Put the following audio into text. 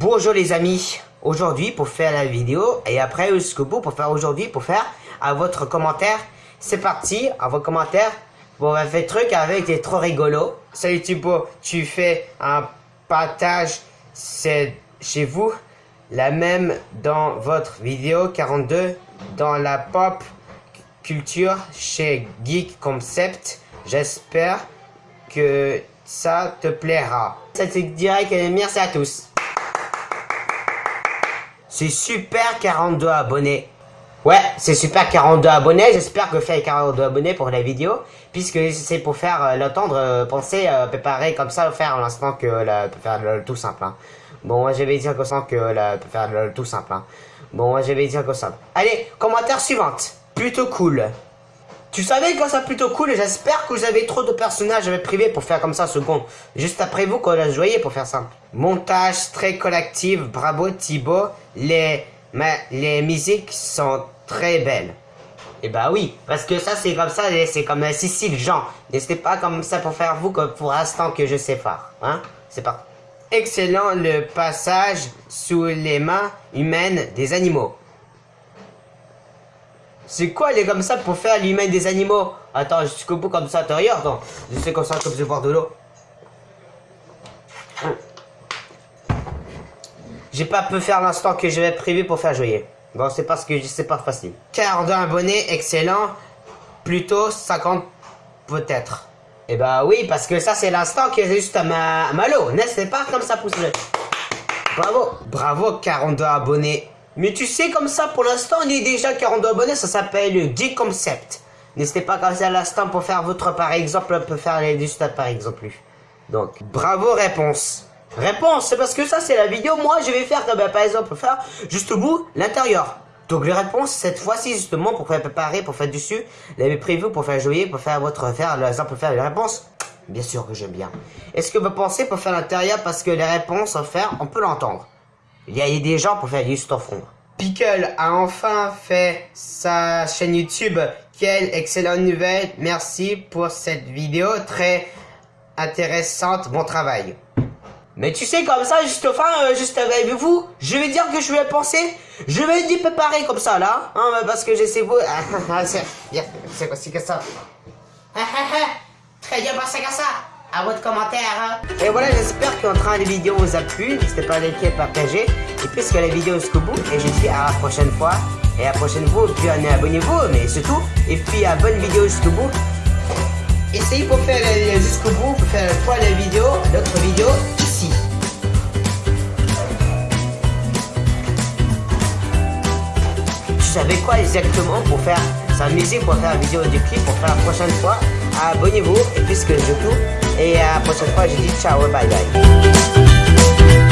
Bonjour les amis, aujourd'hui pour faire la vidéo et après jusqu'au bout pour faire aujourd'hui pour faire à votre commentaire. C'est parti, à vos commentaires. Bon, on va faire truc avec des trop rigolo. Salut Thibaut, tu fais un partage, c'est chez vous. La même dans votre vidéo 42 dans la pop culture chez Geek Concept. J'espère que ça te plaira. Ça te dirait que merci à tous. C'est super 42 abonnés. Ouais, c'est super 42 abonnés. J'espère que vous faites 42 abonnés pour la vidéo. Puisque c'est pour faire euh, l'entendre, euh, penser, euh, préparer comme ça, faire l'instant que la, faire le, tout simple. Hein. Bon, moi je vais dire que ça que la, faire tout simple. Hein. Bon, moi je vais dire que ça. Allez, commentaire suivante. Plutôt cool. Tu savais que ça plutôt cool et j'espère que vous avez trop de personnages privés pour faire comme ça second. Juste après vous qu'on a joué pour faire ça. Montage très collectif, bravo Thibaut. Les, les musiques sont très belles. Et eh bah oui, parce que ça c'est comme ça, c'est comme un Sicile Jean. N'hésitez pas comme ça pour faire vous comme pour l'instant que je sais faire. Hein C'est pas. Excellent le passage sous les mains humaines des animaux. C'est quoi, les comme ça pour faire l'humain des animaux? Attends, jusqu'au bout comme ça, Attends, je sais comme ça, comme je boire de l'eau. J'ai pas pu faire l'instant que je vais prévu pour faire jouer. Bon, c'est parce que c'est pas facile. 42 abonnés, excellent. Plutôt 50 peut-être. Eh bah oui, parce que ça c'est l'instant que j'ai juste à ma, malo. N'est-ce pas comme ça pousse Bravo. Bravo, 42 abonnés. Mais tu sais, comme ça, pour l'instant, on est déjà 42 abonnés, ça s'appelle le Geek Concept. N'hésitez pas à à l'instant pour faire votre par exemple, on peut faire les juste par exemple. Donc, bravo réponse. Réponse, c'est parce que ça c'est la vidéo, moi je vais faire, ben, par exemple, faire juste au bout, l'intérieur. Donc les réponses, cette fois-ci justement, pour faire préparer, pour faire dessus, l'avez prévu pour faire jouer, pour faire votre, faire, l'exemple, faire les réponses. Bien sûr que j'aime bien. Est-ce que vous pensez pour faire l'intérieur parce que les réponses faire, on peut l'entendre? Il y a des gens pour faire juste en front. Pickle a enfin fait sa chaîne YouTube. Quelle excellente nouvelle. Merci pour cette vidéo très intéressante. Bon travail. Mais tu sais, comme ça, juste enfin, euh, juste avec vous, je vais dire que je vais penser, je vais dire préparer comme ça, là, hein, parce que j'essaie vous... c'est quoi, c'est que ça? Très bien, c'est que ça à votre commentaire. Hein. Et voilà, j'espère qu'en train de vidéo vous a plu. N'hésitez pas à liker, partager. Et puisque la vidéo jusqu'au bout, et je dis à la prochaine fois. Et à la prochaine fois, puis abonnez-vous, mais surtout. Et puis à bonne vidéo jusqu'au bout. Essayez pour faire jusqu'au bout, pour faire fois la vidéo, l'autre vidéo ici. Tu savais quoi exactement pour faire s'amuser pour faire la vidéo du clip pour faire la prochaine fois? Abonnez-vous et puisque je tout E a você pode ir, tchau, bye bye.